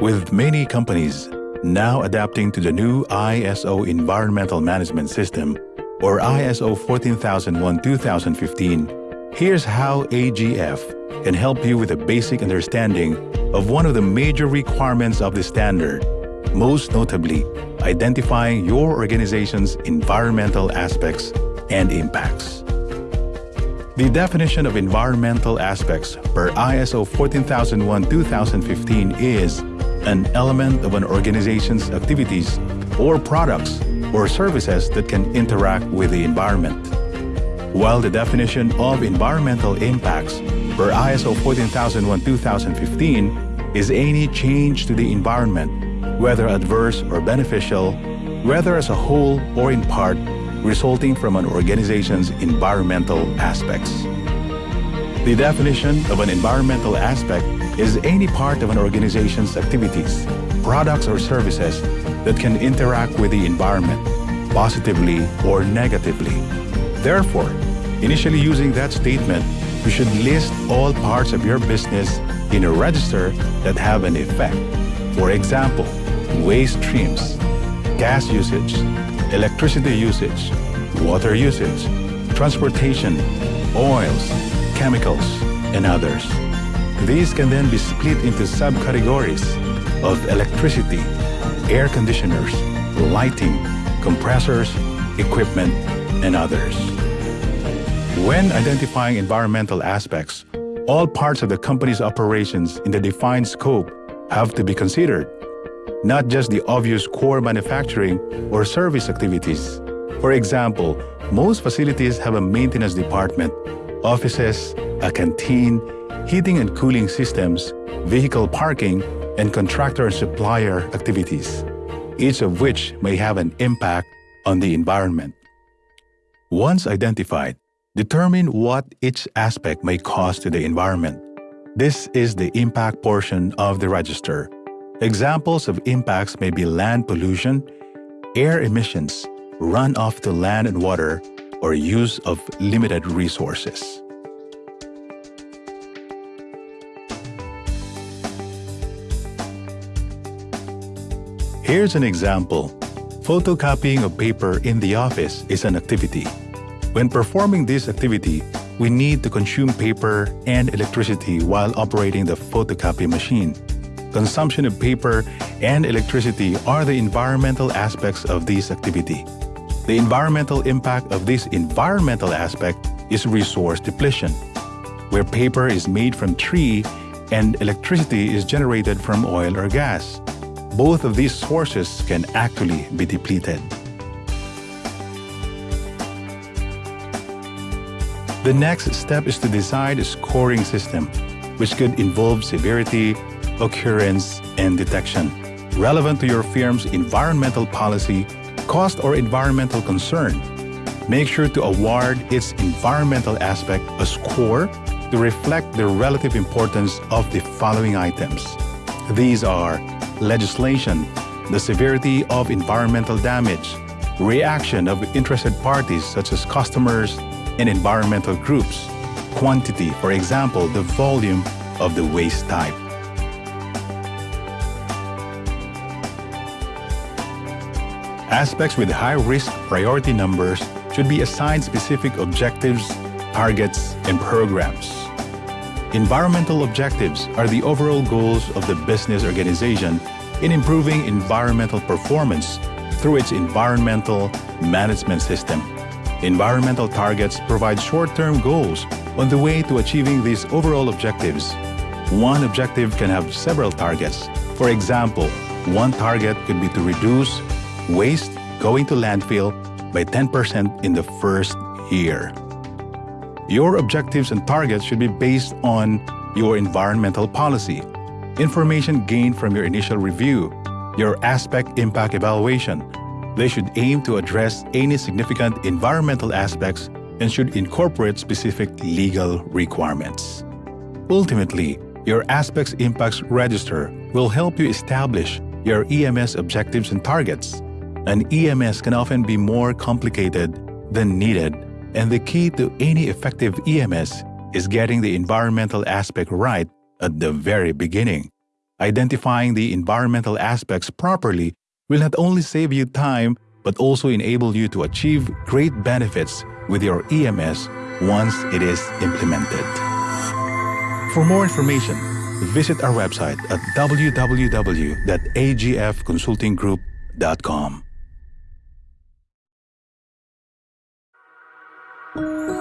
With many companies now adapting to the new ISO Environmental Management System, or ISO 14001-2015, here's how AGF can help you with a basic understanding of one of the major requirements of the standard, most notably identifying your organization's environmental aspects and impacts. The definition of environmental aspects per ISO 14001-2015 is an element of an organization's activities or products or services that can interact with the environment. While the definition of environmental impacts per ISO 14001-2015 is any change to the environment, whether adverse or beneficial, whether as a whole or in part, resulting from an organization's environmental aspects. The definition of an environmental aspect is any part of an organization's activities, products or services that can interact with the environment, positively or negatively. Therefore, initially using that statement, you should list all parts of your business in a register that have an effect. For example, waste streams, gas usage, electricity usage, water usage, transportation, oils, chemicals, and others. These can then be split into subcategories of electricity, air conditioners, lighting, compressors, equipment, and others. When identifying environmental aspects, all parts of the company's operations in the defined scope have to be considered, not just the obvious core manufacturing or service activities. For example, most facilities have a maintenance department, offices, a canteen, heating and cooling systems, vehicle parking, and contractor and supplier activities, each of which may have an impact on the environment. Once identified, determine what each aspect may cause to the environment. This is the impact portion of the register. Examples of impacts may be land pollution, air emissions, runoff to land and water, or use of limited resources. Here's an example. Photocopying of paper in the office is an activity. When performing this activity, we need to consume paper and electricity while operating the photocopy machine. Consumption of paper and electricity are the environmental aspects of this activity. The environmental impact of this environmental aspect is resource depletion, where paper is made from tree and electricity is generated from oil or gas both of these sources can actually be depleted. The next step is to decide a scoring system, which could involve severity, occurrence, and detection, relevant to your firm's environmental policy, cost, or environmental concern. Make sure to award its environmental aspect a score to reflect the relative importance of the following items. These are legislation, the severity of environmental damage, reaction of interested parties such as customers and environmental groups, quantity, for example, the volume of the waste type. Aspects with high-risk priority numbers should be assigned specific objectives, targets, and programs. Environmental objectives are the overall goals of the business organization in improving environmental performance through its environmental management system. Environmental targets provide short-term goals on the way to achieving these overall objectives. One objective can have several targets. For example, one target could be to reduce waste going to landfill by 10% in the first year. Your objectives and targets should be based on your environmental policy, information gained from your initial review, your aspect impact evaluation. They should aim to address any significant environmental aspects and should incorporate specific legal requirements. Ultimately, your aspects impacts register will help you establish your EMS objectives and targets. An EMS can often be more complicated than needed and the key to any effective EMS is getting the environmental aspect right at the very beginning. Identifying the environmental aspects properly will not only save you time, but also enable you to achieve great benefits with your EMS once it is implemented. For more information, visit our website at www.agfconsultinggroup.com. Música